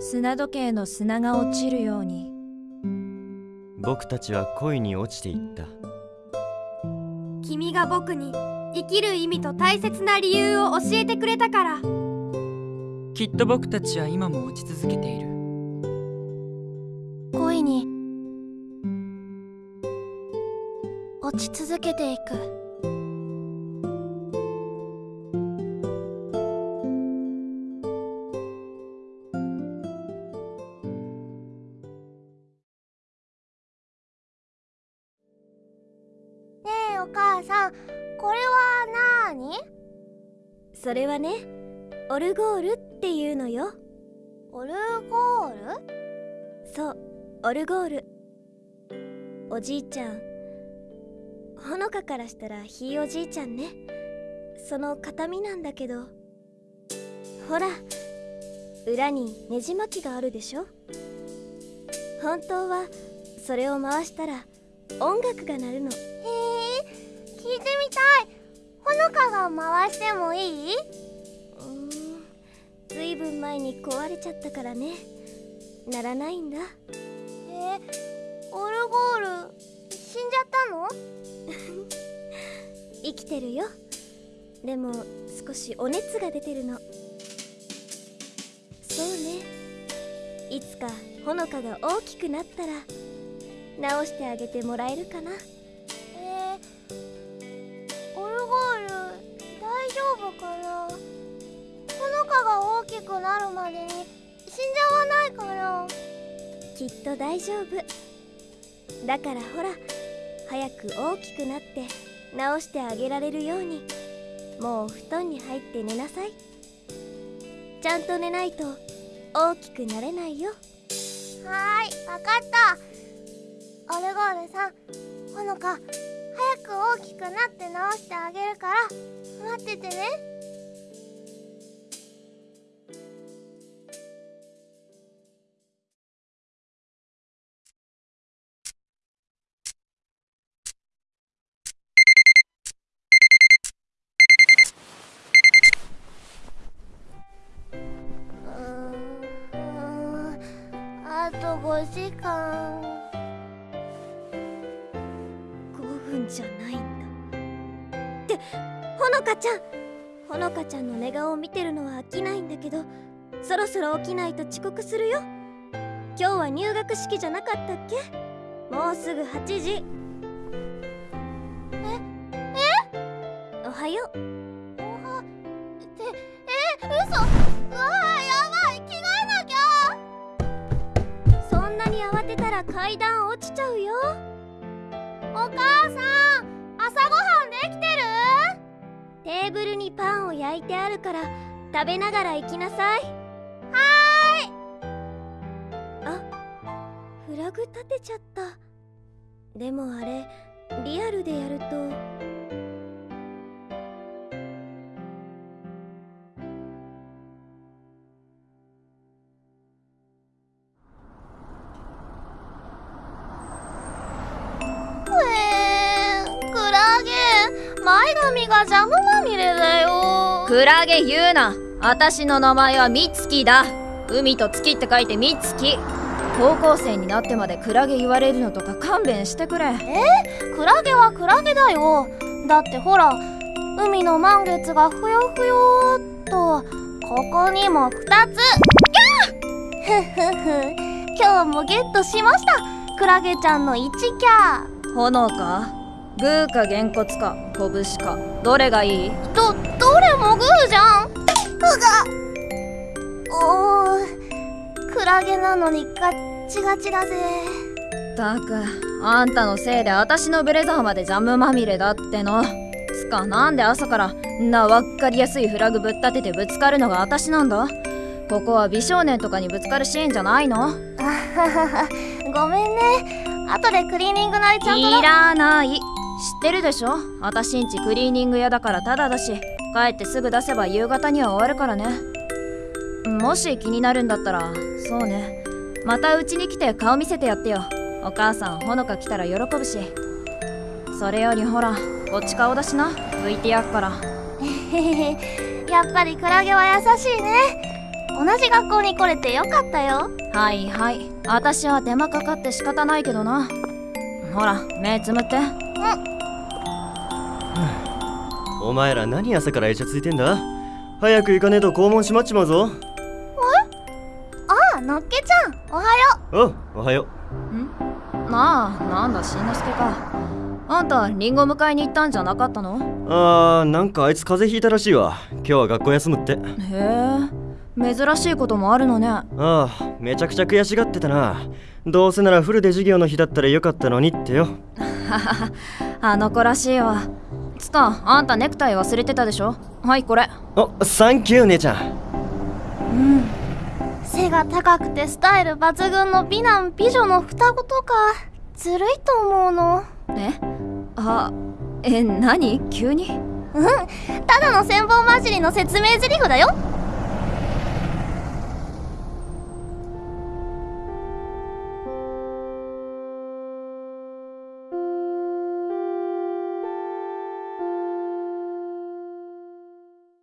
砂時計の砂が落ちるように。僕たちは恋に落ちていった。君が僕に生きる意味と大切な理由を教えてくれたから。きっと僕たちは今も落ち続けている。恋に落ち続けていくお母さんこれはなーに？それはねオルゴールっていうのよ。オルゴール？そうオルゴール。おじいちゃん。ほのかからしたらひいおじいちゃんね。その形見なんだけど。ほら裏にねじ巻きがあるでしょ。本当はそれを回したら音楽が鳴るのたい。ほのかが回してもいい？うーん。ずいぶん前に壊れちゃったからね。ならないんだ。えオルゴール死んじゃったの？生きてるよ。でも少しお熱が出てるの。そうね。いつかほのかが大きくなったら直してあげてもらえるかなくなるまでに死んじゃわないかなきっと大丈夫。だからほら早く大きくなって直してあげられるように。もうお布団に入って寝なさい。ちゃんと寝ないと大きくなれないよ。はーいわかった。オルゴールさん。ほのか早く大きくなって直してあげるから。待っててね5時間5分じゃないんだ。ってほのかちゃんほのかちゃんの寝顔を見てるのは飽きないんだけどそろそろ起きないと遅刻するよ。今日は入学式じゃなかったっけ？もうすぐ8時。え？え？おは？ようおは？ってえ？嘘！うわ落ちちゃうよ。お母さん朝ごはんできてる？テーブルにパンを焼いてあるから食べながら行きなさい。はーい。あフラグ立てちゃった。でもあれリアルでやると前髪がジャムまみれだよ。クラゲ言うな。私の名前はミツキだ。海と月って書いてミツキ高校生になってまでクラゲ言われるのとか勘弁してくれ。クラゲはクラゲだよ。だってほら海の満月がふよふよーっと。ここにも2つ。キャーふふふ。今日もゲットしました。クラゲちゃんの1キャ炎か？グーかげんこつか拳か。どれがいい？どどれもグーじゃん。うがおークラゲなのにガッチガチだぜ。たくあんたのせいで私のブレザーまでジャムまみれだっての。つかなんで朝からんなわっかりやすいフラグぶっ立ててぶつかるのが私なんだ。ここは美少年とかにぶつかるシーンじゃないの。あはははごめんね。後でクリーニング代ちゃんといらない知ってるでしょ？私んちクリーニング屋だからタダだし帰ってすぐ出せば夕方には終わるからね。もし気になるんだったらそうね。またうちに来て顔見せてやってよ。お母さんほのか来たら喜ぶし。それよりほらこっち顔だしな。拭いてやっから。やっぱりクラゲは優しいね。同じ学校に来れてよかったよ。はいはい。私は手間かかって仕方ないけどな。ほら目つむってお前ら何朝からイチャついてんだ？早く行かねえと校門閉まっちまうぞ。あのっけちゃんおはよおうおはよなあなんだしんのすけか。あんたリンゴ迎えに行ったんじゃなかったの？うあーなんかあいつ風邪ひいたらしいわ。今日は学校休むって。へえ珍しいこともあるのね。ああめちゃくちゃ悔しがってたな。どうせならフルで授業の日だったらよかったのにってよ あの子らしいわ。つかあんたネクタイ忘れてたでしょ？はいこれ。おサンキュー姉ちゃん。背が高くてスタイル抜群の美男美女の双子とかずるいと思うの。え？あえ何？急に？ただの千本混じりの説明台詞だよ